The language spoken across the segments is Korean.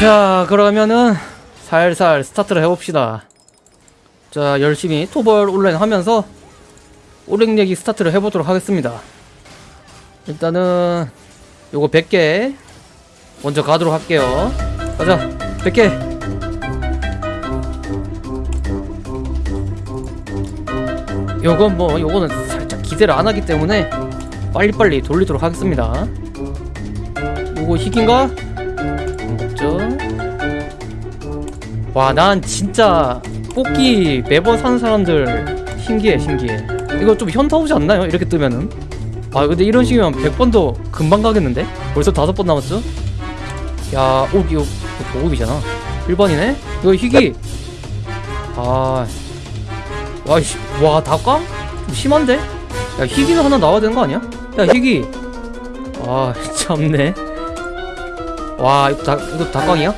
자 그러면은 살살 스타트를 해봅시다. 자 열심히 토벌 온라인 하면서 오랭내기 스타트를 해보도록 하겠습니다. 일단은 요거 100개 먼저 가도록 할게요. 가자 100개. 요건 뭐 요거는 살짝 기대를 안 하기 때문에 빨리빨리 돌리도록 하겠습니다. 요거 희귀인가? 와 난 진짜 뽑기 매번 사는 사람들 신기해 신기해 이거 좀 현타 오지 않나요? 이렇게 뜨면은 아 근데 이런 식이면 100번도 금방 가겠는데? 벌써 다섯 번 남았어? 야, 오, 이거 보급이잖아 1번이네? 이거 희귀 아... 와이씨, 와, 다꽝? 좀 심한데? 야, 희귀는 하나 나와야 되는 거 아니야? 야, 희귀 아, 참네 와, 이거 다꽝이야?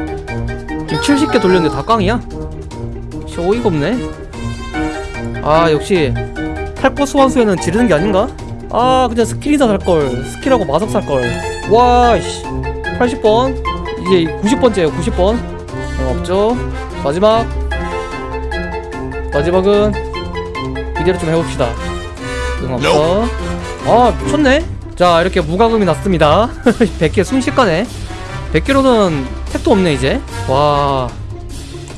지금 70개 돌렸는데 다 꽝이야? 진짜 어이가 없네. 아, 역시 탈거 소환수에는 지르는 게 아닌가? 아 그냥 스킬이나 살걸. 스킬하고 마석 살걸. 와씨. 80번. 이제 90번째에요 90번. 어, 없죠? 마지막. 마지막은 이대로 좀 해봅시다. 응 없어 아 미쳤네. 자 이렇게 무과금이 났습니다. 100개 순식간에. 100개로는 택도 없네 이제 와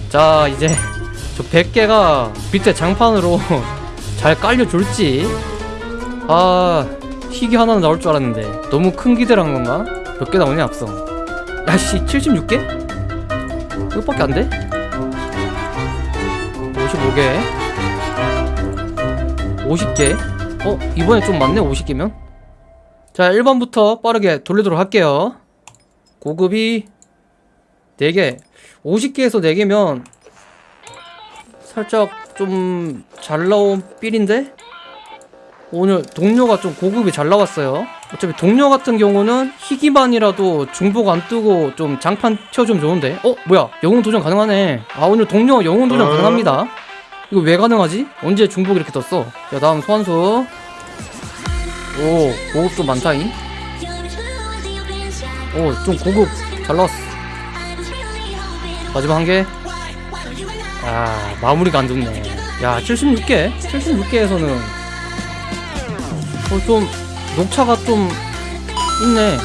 자 이제 저 100개가 밑에 장판으로 잘 깔려줄지 아 희귀 하나는 나올 줄 알았는데 너무 큰 기대를 한 건가? 몇 개 나오냐 앞서 야씨 76개? 이것밖에 안 돼? 55개 50개 어? 이번에 좀 많네 50개면 자 1번부터 빠르게 돌리도록 할게요 고급이 4개. 50개에서 4개면 살짝 좀 잘 나온 삘인데? 오늘 동료가 좀 고급이 잘 나왔어요. 어차피 동료 같은 경우는 희귀만이라도 중복 안 뜨고 좀 장판 튀어주면 좋은데. 어? 뭐야? 영웅 도전 가능하네. 아 오늘 동료 영웅 도전 가능합니다. 이거 왜 가능하지? 언제 중복 이렇게 떴어? 자 다음 소환수. 오 고급도 많다잉. 오좀 고급 잘 나왔어 마지막 한개? 아 마무리가 안 좋네. 야 76개? 76개에서는 어, 좀 녹차가 좀 있네.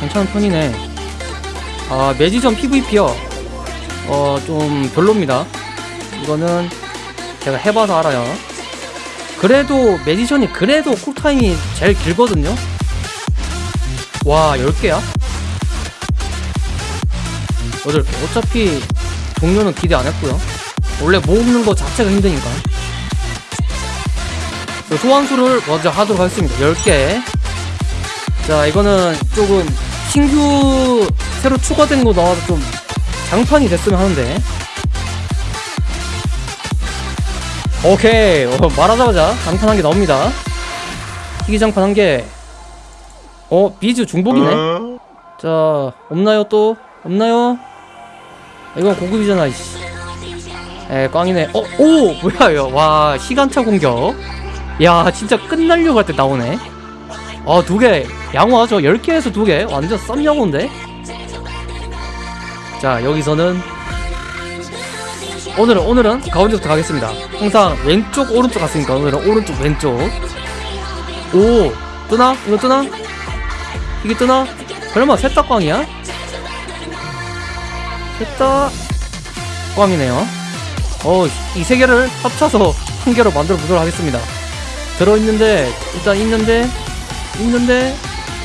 괜찮은 편이네. 아 매지점 PVP요. 어 좀 별로입니다. 이거는 제가 해봐서 알아요. 그래도 매지션이 그래도 쿨타임이 제일 길거든요. 와 10개야? 8개 어차피 종료는 기대 안 했고요. 원래 모으는 거 자체가 힘드니까. 그 소환수를 먼저 하도록 하겠습니다. 10개. 자 이거는 조금 신규 새로 추가된 거 나와서 좀 장판이 됐으면 하는데. 오케이. 어, 말하자마자 장판 한 개 나옵니다. 희귀 장판 한 개. 어 비즈 중복이네. 자 없나요 또? 없나요 이건 고급이잖아 이씨 에 꽝이네 어? 오! 뭐야 이거 와 시간차 공격 야 진짜 끝날려고 할 때 나오네 아 두개 양호하 저 10개에서 두개 완전 썸 양호인데 자 여기서는 오늘은 오늘은 가운데부터 가겠습니다 항상 왼쪽 오른쪽 갔으니까 오늘은 오른쪽 왼쪽 오 뜨나? 이거 뜨나? 이게 뜨나? 설마 꽝이야? 셋다 꽝이네요 어, 이 세 개를 합쳐서 한 개로 만들어 보도록 하겠습니다. 들어있는데, 일단 있는데, 있는데,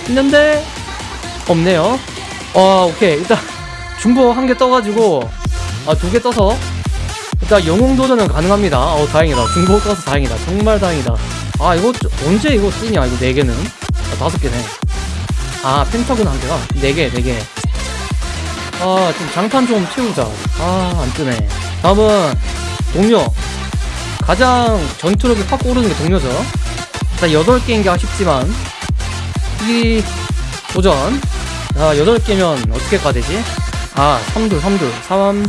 있는데, 없네요. 어, 오케이. 일단, 중복 한개 떠가지고, 아, 두 개 떠서, 일단 영웅 도전은 가능합니다. 어, 다행이다. 중복 떠서 다행이다. 정말 다행이다. 아, 이거, 언제 이거 뜨냐, 이거 네 개는. 아, 다섯 개네. 아, 펜타곤 한 개가? 네 개, 네 개. 아, 좀 장판 좀 채우자. 아, 안 뜨네. 다음은 동료. 가장 전투력이 확 오르는 게 동료죠. 일단 8개인 게 아쉽지만 이 도전. 자 8개면 어떻게 가되지? 아 3둘 3둘. 3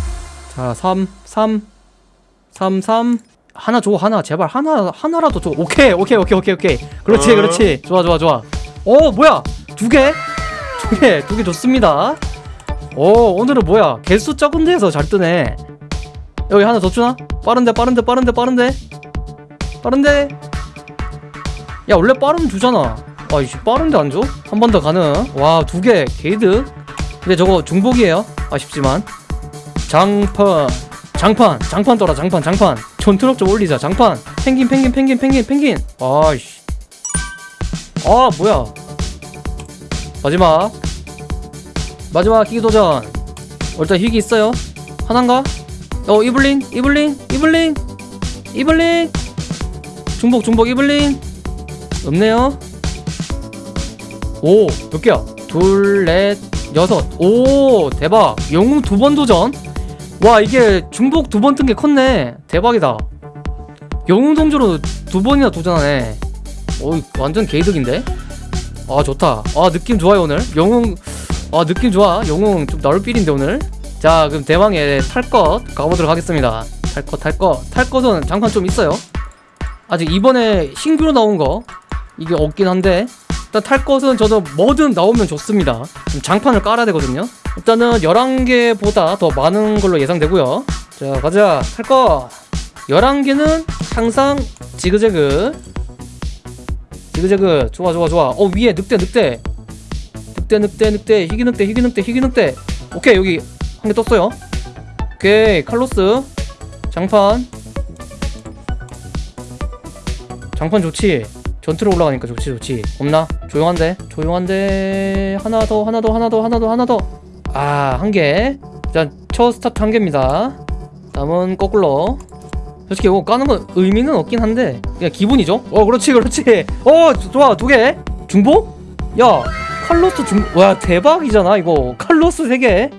자 3 3 3 3 하나 줘 하나. 제발 하나 하나라도 줘. 오케이 오케이 오케이 오케이 오케이. 그렇지 그렇지. 좋아 좋아 좋아. 어 뭐야? 두 개 두 개 두개 좋습니다 오 오늘은 뭐야? 개수 적은 데에서 잘 뜨네. 여기 하나 더 주나? 빠른데 빠른데 빠른데 빠른데? 빠른데? 야 원래 빠르면 주잖아. 아이씨 빠른데 안 줘? 한 번 더 가능? 와 두 개 게이드. 근데 저거 중복이에요. 아쉽지만. 장판 장판 장판 떠라 장판 장판. 전투력 좀 올리자 장판. 펭귄 펭귄 펭귄 펭귄 펭귄. 아이씨. 아 뭐야? 마지막 마지막 희귀 도전. 어, 일단 희귀 있어요? 하나인가? 어 이블린 이블린 이블린 이블린. 중복 중복 이블린. 없네요. 오몇 개야? 둘넷 여섯. 오 대박. 영웅 두 번 도전. 와 이게 중복 두 번 뜬 게 컸네. 대박이다. 영웅 동조로 두 번이나 도전하네. 오 완전 개이득인데? 아 좋다. 아 느낌 좋아요 오늘. 영웅 아 느낌 좋아. 영웅 좀 나올 필인데 오늘. 자 그럼 대망의 탈것 가보도록 하겠습니다. 탈것 탈 것. 탈 것은 장판 좀 있어요. 아직 이번에 신규로 나온 거. 이게 없긴 한데. 일단 탈 것은 저도 뭐든 나오면 좋습니다. 좀 장판을 깔아야 되거든요. 일단은 11개보다 더 많은 걸로 예상되고요. 자 가자. 탈것. 11개는 항상 지그재그. 지그재그. 좋아 좋아 좋아. 어 위에 늑대 늑대 늑대 늑대 늑대 희귀 늑대 희귀 늑대 희귀 늑대. 오케이 여기 한 개 떴어요. 오케이 칼로스. 장판. 장판 좋지. 전투로 올라가니까 좋지 좋지. 없나? 조용한데? 조용한데. 하나 더 하나 더 하나 더 하나 더 하나 더아 한 개. 일단 첫 스타트 한 개입니다. 다음은 거꾸로. 솔직히 이거 까는 건 의미는 없긴 한데 그냥 기분이죠? 어 그렇지 그렇지. 어 좋아 두 개. 중복 야 칼로스 중 와 대박이잖아 이거. 칼로스 세개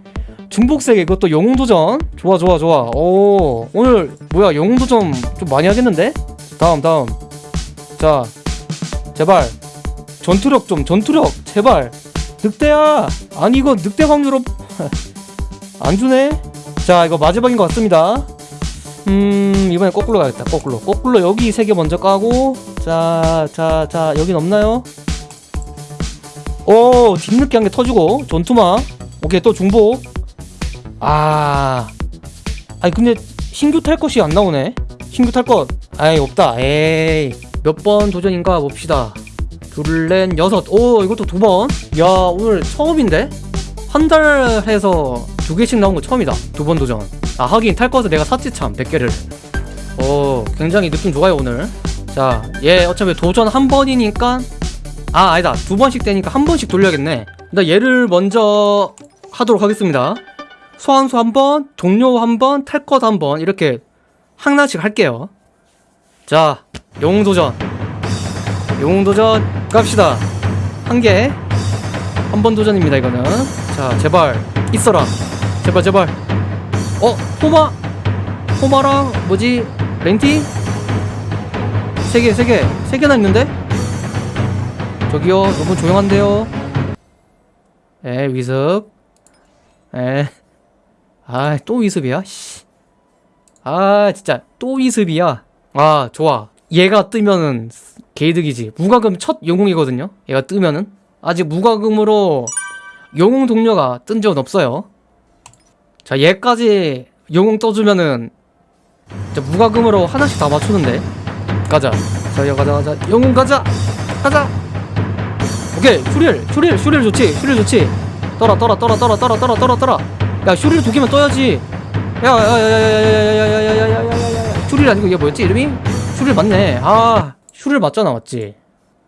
중복 세개 이것도 영웅 도전. 좋아 좋아 좋아. 오 오늘 뭐야 영웅 도전 좀 많이 하겠는데? 다음 다음. 자 제발. 전투력 좀 전투력. 제발. 늑대야. 아니 이거 늑대 확률 없... 안 주네? 자 이거 마지막인 것 같습니다. 음 이번에 거꾸로 가겠다. 거꾸로. 거꾸로 여기 세개 먼저 까고. 자 자 자 여긴 없나요 오 뒷늦게 한 개 터주고 전투마. 오케이 또 중복 아. 아니 근데 신규 탈 것이 안 나오네. 신규 탈것. 아이 없다. 에이. 몇 번 도전인가 봅시다. 둘넷 여섯. 오 이것도 두번야 오늘 처음인데? 한 달 해서 두 개씩 나온 거 처음이다. 두 번 도전. 아 하긴 탈 것을 내가 샀지 참 100개를. 오 굉장히 느낌 좋아요 오늘. 자얘 어차피 도전 한 번이니까 아 아니다. 두 번씩 되니까 한 번씩 돌려야겠네. 일단 얘를 먼저 하도록 하겠습니다. 소환수 한번 종료 한번 탈 것 한 번. 이렇게 하나씩 할게요. 자 영웅도전. 영웅도전 갑시다. 한개. 한 번 도전입니다 이거는. 자 제발. 있어라. 제발 제발. 어 호마. 호마랑 뭐지? 렌티? 세 개 세 개. 세 개나 있는데 저기요 너무 조용한데요? 에 위습. 에아또 위습이야? 씨. 아 진짜 또 위습이야. 아 좋아. 얘가 뜨면은 개이득이지. 무과금 첫 영웅이거든요 얘가 뜨면은. 아직 무과금으로 영웅 동료가 뜬 적은 없어요. 자 얘까지 영웅 떠주면은 진짜 무과금으로 하나씩 다 맞추는데. 가자. 자 가자 가자. 영웅 가자! 가자 오케이 슈릴 슈릴 슈릴 좋지 슈릴 좋지 떠라 떠라 떠라 떠라 떠라 떠라 떠라 떠라 야 슈릴 두 개면 떠야지 야야야야야야야야야야야야야야야 슈릴 아니고 얘 뭐였지 이름이 슈릴 맞네 아 슈릴 맞잖아 맞지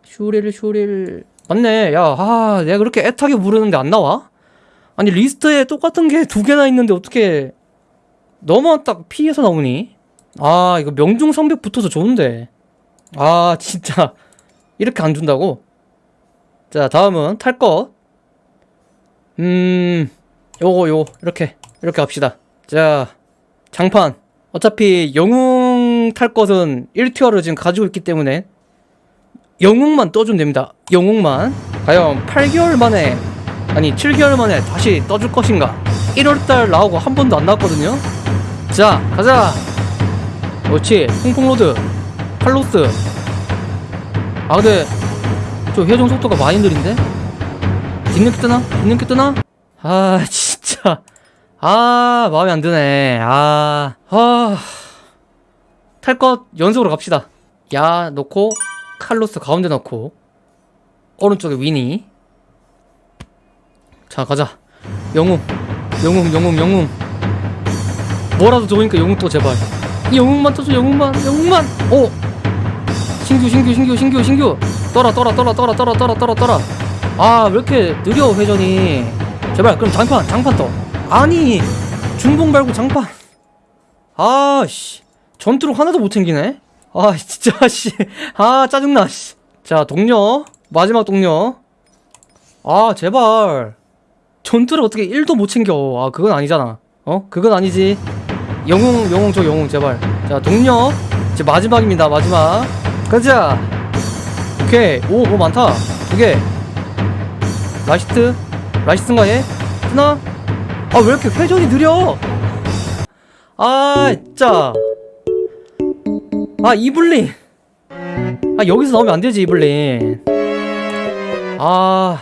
슈릴 슈릴 맞네 야아 내가 그렇게 애타게 부르는데 안 나와 아니 리스트에 똑같은 게 두 개나 있는데 어떻게 너무 딱 피해서 나오니 아 이거 명중 성벽 붙어서 좋은데 아 진짜 이렇게 안 준다고 자 다음은 탈것 음 요거 요 이렇게 이렇게 합시다. 자 장판. 어차피 영웅 탈 것은 1티어를 지금 가지고 있기 때문에 영웅만 떠주면 됩니다. 영웅만. 과연 8개월 만에 아니 7개월 만에 다시 떠줄 것인가? 1월달 나오고 한 번도 안 나왔거든요. 자 가자. 그렇지. 풍풍로드. 칼로스. 아 근데 저 회전 속도가 많이 느린데? 뒷늦게 뜨나? 뒷늦게 뜨나? 아 진짜. 아 마음에 안 드네. 아, 아 탈 것 연속으로 갑시다. 야 놓고 칼로스 가운데 넣고 오른쪽에 위니. 자 가자. 영웅 영웅 영웅 영웅. 뭐라도 좋으니까 영웅 또 제발. 이 영웅만 떠줘 영웅만 영웅만. 오! 신규 신규 신규 신규 신규 떠라 떠라 떠라 떠라 떠라 떠라 떠라 떠라 아왜 이렇게 느려 회전이? 제발 그럼 장판 장판 떠 아니 중봉 말고 장판. 아씨. 전투력 하나도 못 챙기네? 아 진짜 씨아 짜증나 씨 자 동료. 마지막 동료. 아 제발. 전투를 어떻게 1도 못 챙겨. 아 그건 아니잖아. 어? 그건 아니지. 영웅 영웅 저 영웅 제발. 자 동료. 이제 마지막입니다 마지막. 가자 오케이. 오 뭐 많다. 두개. 라시트? 라시트인가 얘 하나? 아 왜 이렇게 회전이 느려? 아 진짜. 아 이블린. 아 여기서 나오면 안 되지 이블린. 아아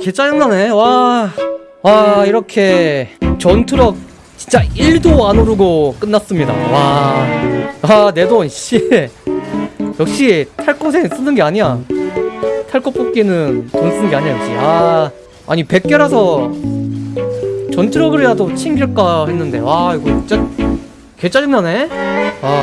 개 짜증나네. 와와 이렇게 전투력 진짜 1도 안 오르고 끝났습니다. 와아내 돈씨 역시 탈것에 쓰는 게 아니야. 탈 것 뽑기는 돈 쓰는 게 아니야 역시. 아 아니 100개라서 전투력을이라도 챙길까 했는데 와 이거 진짜 개 짜증나네. 아